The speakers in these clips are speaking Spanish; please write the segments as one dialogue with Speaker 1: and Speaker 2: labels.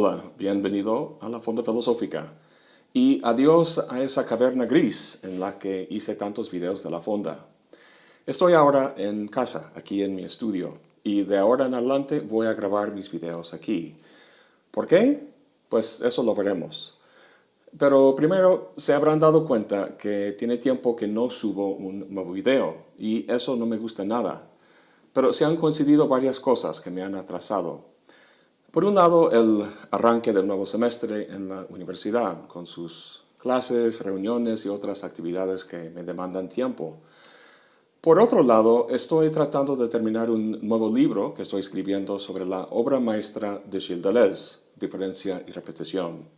Speaker 1: Hola, bienvenido a la Fonda Filosófica. Y adiós a esa caverna gris en la que hice tantos videos de la Fonda. Estoy ahora en casa, aquí en mi estudio, y de ahora en adelante voy a grabar mis videos aquí. ¿Por qué? Pues eso lo veremos. Pero primero se habrán dado cuenta que tiene tiempo que no subo un nuevo video, y eso no me gusta nada. Pero se han coincidido varias cosas que me han atrasado. Por un lado, el arranque del nuevo semestre en la universidad, con sus clases, reuniones y otras actividades que me demandan tiempo. Por otro lado, estoy tratando de terminar un nuevo libro que estoy escribiendo sobre la obra maestra de Gilles Deleuze, Diferencia y Repetición.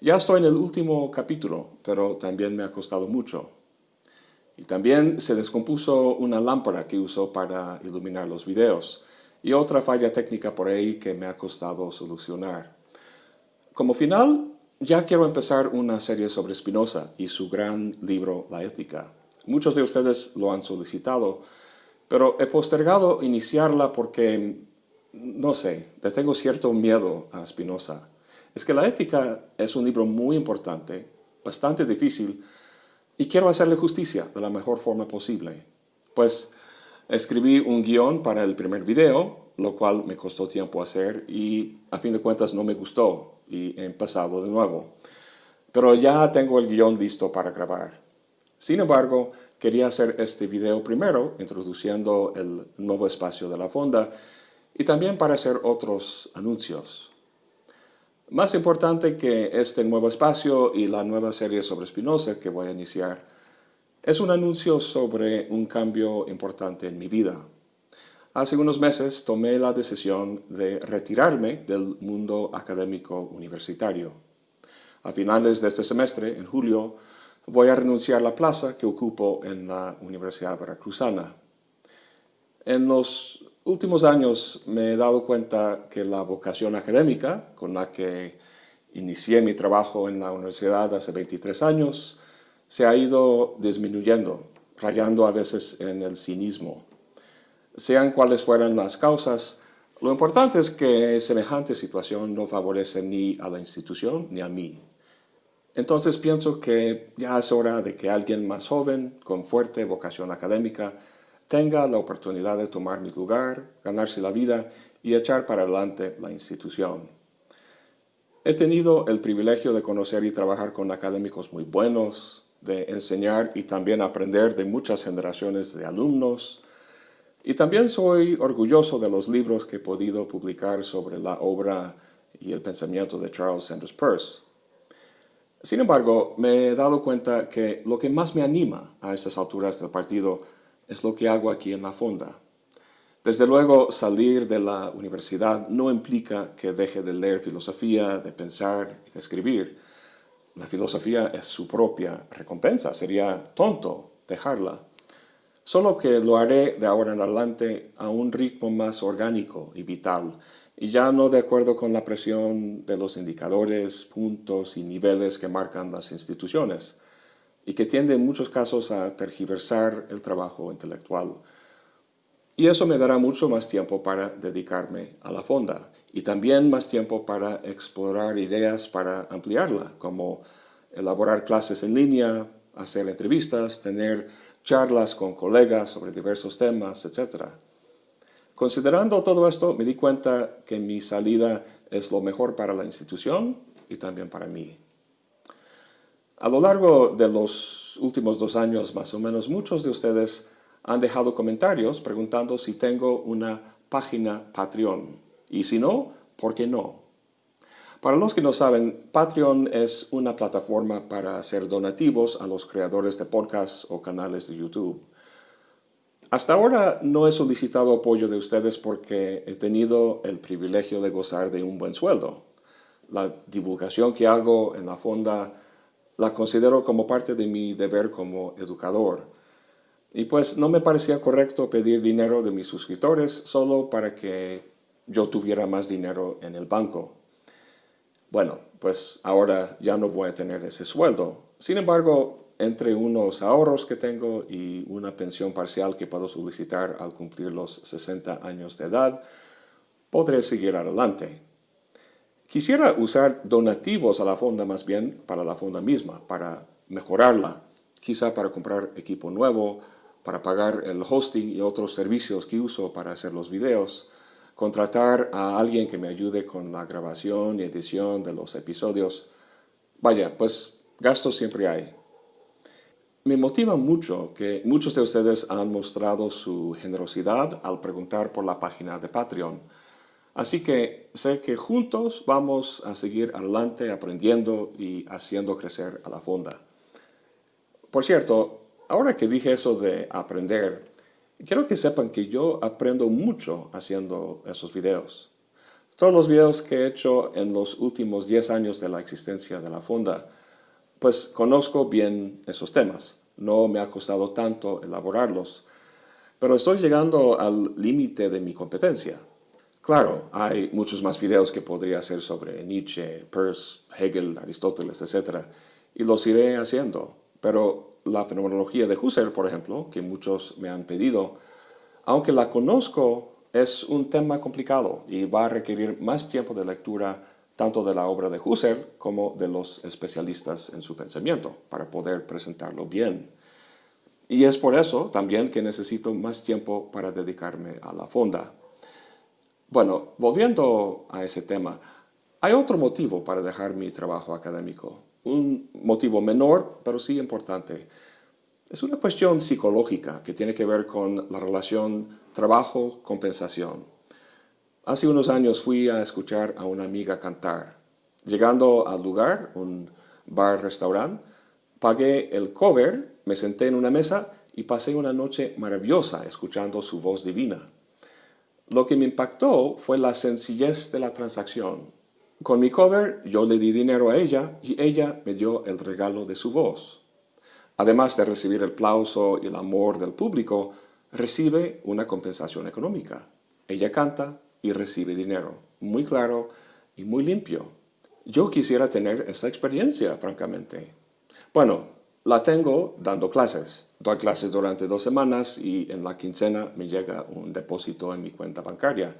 Speaker 1: Ya estoy en el último capítulo, pero también me ha costado mucho. Y también se descompuso una lámpara que uso para iluminar los videos y otra falla técnica por ahí que me ha costado solucionar. Como final, ya quiero empezar una serie sobre Spinoza y su gran libro La Ética. Muchos de ustedes lo han solicitado, pero he postergado iniciarla porque, no sé, le tengo cierto miedo a Spinoza. Es que La Ética es un libro muy importante, bastante difícil, y quiero hacerle justicia de la mejor forma posible. Pues Escribí un guion para el primer video, lo cual me costó tiempo hacer y a fin de cuentas no me gustó y he empezado de nuevo. Pero ya tengo el guion listo para grabar. Sin embargo, quería hacer este video primero, introduciendo el nuevo espacio de la fonda, y también para hacer otros anuncios. Más importante que este nuevo espacio y la nueva serie sobre Spinoza que voy a iniciar, es un anuncio sobre un cambio importante en mi vida. Hace unos meses tomé la decisión de retirarme del mundo académico universitario. A finales de este semestre, en julio, voy a renunciar a la plaza que ocupo en la Universidad Veracruzana. En los últimos años me he dado cuenta que la vocación académica con la que inicié mi trabajo en la universidad hace 23 años se ha ido disminuyendo, rayando a veces en el cinismo. Sean cuales fueran las causas, lo importante es que semejante situación no favorece ni a la institución ni a mí. Entonces pienso que ya es hora de que alguien más joven, con fuerte vocación académica, tenga la oportunidad de tomar mi lugar, ganarse la vida y echar para adelante la institución. He tenido el privilegio de conocer y trabajar con académicos muy buenos, de enseñar y también aprender de muchas generaciones de alumnos. Y también soy orgulloso de los libros que he podido publicar sobre la obra y el pensamiento de Charles Sanders Peirce. Sin embargo, me he dado cuenta que lo que más me anima a estas alturas del partido es lo que hago aquí en la fonda. Desde luego, salir de la universidad no implica que deje de leer filosofía, de pensar y de escribir, la filosofía es su propia recompensa, sería tonto dejarla. Solo que lo haré de ahora en adelante a un ritmo más orgánico y vital, y ya no de acuerdo con la presión de los indicadores, puntos y niveles que marcan las instituciones, y que tiende en muchos casos a tergiversar el trabajo intelectual. Y eso me dará mucho más tiempo para dedicarme a la fonda y también más tiempo para explorar ideas para ampliarla, como elaborar clases en línea, hacer entrevistas, tener charlas con colegas sobre diversos temas, etc. Considerando todo esto, me di cuenta que mi salida es lo mejor para la institución y también para mí. A lo largo de los últimos dos años, más o menos, muchos de ustedes han dejado comentarios preguntando si tengo una página Patreon. Y si no, ¿por qué no? Para los que no saben, Patreon es una plataforma para hacer donativos a los creadores de podcasts o canales de YouTube. Hasta ahora no he solicitado apoyo de ustedes porque he tenido el privilegio de gozar de un buen sueldo. La divulgación que hago en la fonda la considero como parte de mi deber como educador. Y pues no me parecía correcto pedir dinero de mis suscriptores solo para que yo tuviera más dinero en el banco. Bueno, pues ahora ya no voy a tener ese sueldo. Sin embargo, entre unos ahorros que tengo y una pensión parcial que puedo solicitar al cumplir los 60 años de edad, podré seguir adelante. Quisiera usar donativos a la fonda más bien para la fonda misma, para mejorarla, quizá para comprar equipo nuevo, para pagar el hosting y otros servicios que uso para hacer los videos, contratar a alguien que me ayude con la grabación y edición de los episodios. Vaya, pues gastos siempre hay. Me motiva mucho que muchos de ustedes han mostrado su generosidad al preguntar por la página de Patreon. Así que sé que juntos vamos a seguir adelante aprendiendo y haciendo crecer a la fonda. Por cierto, ahora que dije eso de aprender, quiero que sepan que yo aprendo mucho haciendo esos videos. Todos los videos que he hecho en los últimos 10 años de la existencia de la fonda, pues conozco bien esos temas. No me ha costado tanto elaborarlos, pero estoy llegando al límite de mi competencia. Claro, hay muchos más videos que podría hacer sobre Nietzsche, Peirce, Hegel, Aristóteles, etc. Y los iré haciendo, pero la fenomenología de Husserl, por ejemplo, que muchos me han pedido, aunque la conozco, es un tema complicado y va a requerir más tiempo de lectura tanto de la obra de Husserl como de los especialistas en su pensamiento para poder presentarlo bien. Y es por eso también que necesito más tiempo para dedicarme a la fonda. Bueno, volviendo a ese tema, hay otro motivo para dejar mi trabajo académico un motivo menor, pero sí importante. Es una cuestión psicológica que tiene que ver con la relación trabajo-compensación. Hace unos años fui a escuchar a una amiga cantar. Llegando al lugar, un bar-restaurante, pagué el cover, me senté en una mesa y pasé una noche maravillosa escuchando su voz divina. Lo que me impactó fue la sencillez de la transacción. Con mi cover yo le di dinero a ella y ella me dio el regalo de su voz. Además de recibir el aplauso y el amor del público, recibe una compensación económica. Ella canta y recibe dinero. Muy claro y muy limpio. Yo quisiera tener esa experiencia, francamente. Bueno, la tengo dando clases. Doy clases durante dos semanas y en la quincena me llega un depósito en mi cuenta bancaria.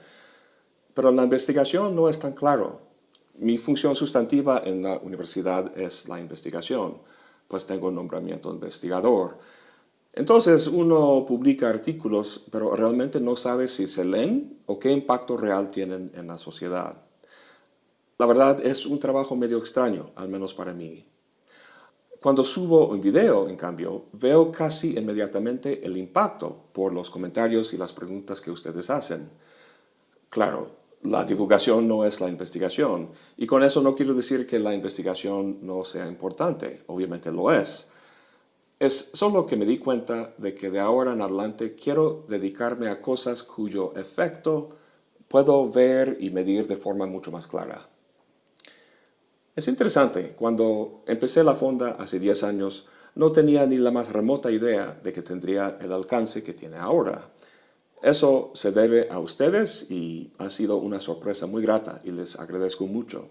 Speaker 1: Pero la investigación no es tan claro. Mi función sustantiva en la universidad es la investigación, pues tengo un nombramiento investigador. Entonces uno publica artículos, pero realmente no sabe si se leen o qué impacto real tienen en la sociedad. La verdad es un trabajo medio extraño, al menos para mí. Cuando subo un video, en cambio, veo casi inmediatamente el impacto por los comentarios y las preguntas que ustedes hacen. Claro, la divulgación no es la investigación. Y con eso no quiero decir que la investigación no sea importante, obviamente lo es. Es solo que me di cuenta de que de ahora en adelante quiero dedicarme a cosas cuyo efecto puedo ver y medir de forma mucho más clara. Es interesante, cuando empecé la fonda hace 10 años, no tenía ni la más remota idea de que tendría el alcance que tiene ahora. Eso se debe a ustedes y ha sido una sorpresa muy grata y les agradezco mucho.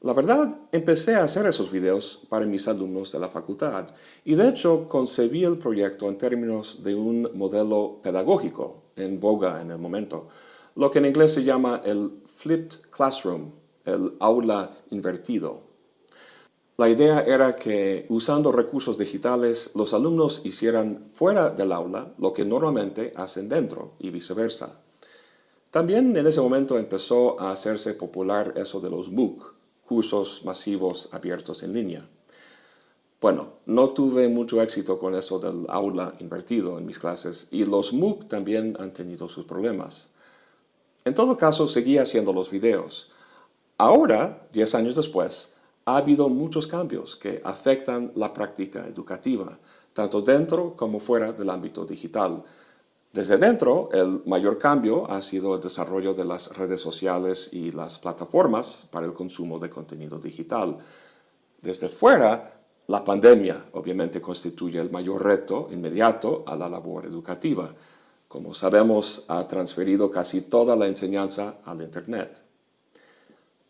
Speaker 1: La verdad, empecé a hacer esos videos para mis alumnos de la facultad y de hecho concebí el proyecto en términos de un modelo pedagógico en boga en el momento, lo que en inglés se llama el flipped classroom, el aula invertido. La idea era que usando recursos digitales los alumnos hicieran fuera del aula lo que normalmente hacen dentro y viceversa. También en ese momento empezó a hacerse popular eso de los MOOC, cursos masivos abiertos en línea. Bueno, no tuve mucho éxito con eso del aula invertido en mis clases y los MOOC también han tenido sus problemas. En todo caso, seguía haciendo los videos. Ahora, 10 años después, ha habido muchos cambios que afectan la práctica educativa, tanto dentro como fuera del ámbito digital. Desde dentro, el mayor cambio ha sido el desarrollo de las redes sociales y las plataformas para el consumo de contenido digital. Desde fuera, la pandemia obviamente constituye el mayor reto inmediato a la labor educativa. Como sabemos, ha transferido casi toda la enseñanza al Internet.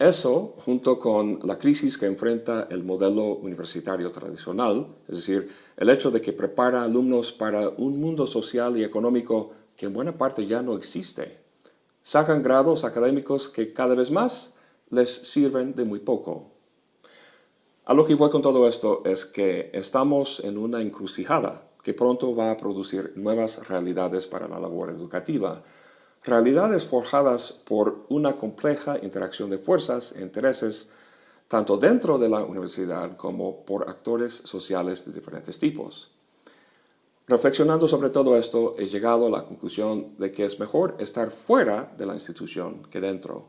Speaker 1: Eso, junto con la crisis que enfrenta el modelo universitario tradicional, es decir, el hecho de que prepara alumnos para un mundo social y económico que en buena parte ya no existe, sacan grados académicos que cada vez más les sirven de muy poco. A lo que voy con todo esto es que estamos en una encrucijada que pronto va a producir nuevas realidades para la labor educativa, realidades forjadas por una compleja interacción de fuerzas e intereses tanto dentro de la universidad como por actores sociales de diferentes tipos. Reflexionando sobre todo esto, he llegado a la conclusión de que es mejor estar fuera de la institución que dentro.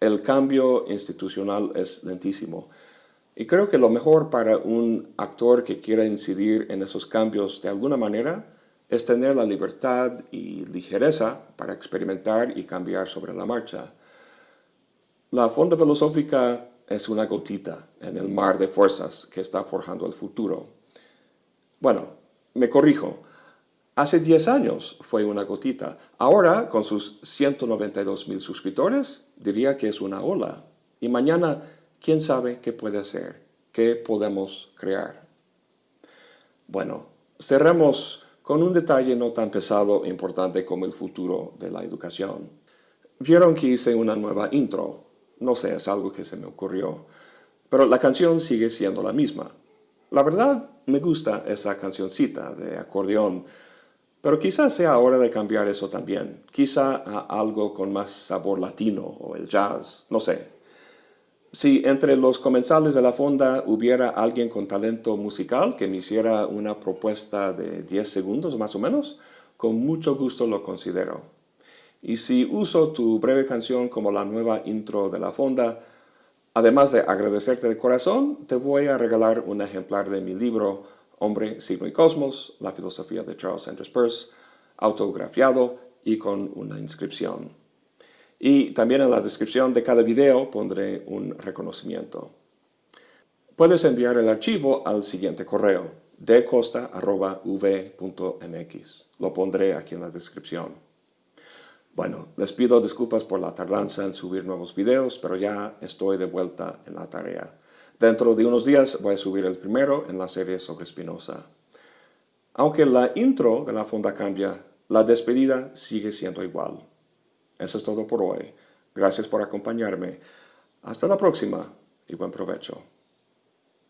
Speaker 1: El cambio institucional es lentísimo. Y creo que lo mejor para un actor que quiera incidir en esos cambios de alguna manera es tener la libertad y ligereza para experimentar y cambiar sobre la marcha. La Fonda Filosófica es una gotita en el mar de fuerzas que está forjando el futuro. Bueno, me corrijo. Hace 10 años fue una gotita. Ahora, con sus 192 mil suscriptores, diría que es una ola. Y mañana, quién sabe qué puede ser, qué podemos crear. Bueno, cerremos con un detalle no tan pesado e importante como el futuro de la educación. Vieron que hice una nueva intro, no sé, es algo que se me ocurrió. Pero la canción sigue siendo la misma. La verdad, me gusta esa cancioncita de acordeón, pero quizás sea hora de cambiar eso también. Quizá a algo con más sabor latino o el jazz, no sé. Si entre los comensales de la fonda hubiera alguien con talento musical que me hiciera una propuesta de 10 segundos más o menos, con mucho gusto lo considero. Y si uso tu breve canción como la nueva intro de la fonda, además de agradecerte de corazón, te voy a regalar un ejemplar de mi libro Hombre, Signo y Cosmos, la filosofía de Charles Sanders Peirce, autografiado y con una inscripción. Y también en la descripción de cada video pondré un reconocimiento. Puedes enviar el archivo al siguiente correo, decosta.v.mx. Lo pondré aquí en la descripción. Bueno, les pido disculpas por la tardanza en subir nuevos videos, pero ya estoy de vuelta en la tarea. Dentro de unos días voy a subir el primero en la serie sobre Spinoza. Aunque la intro de la fonda cambia, la despedida sigue siendo igual. Eso es todo por hoy. Gracias por acompañarme. Hasta la próxima y buen provecho.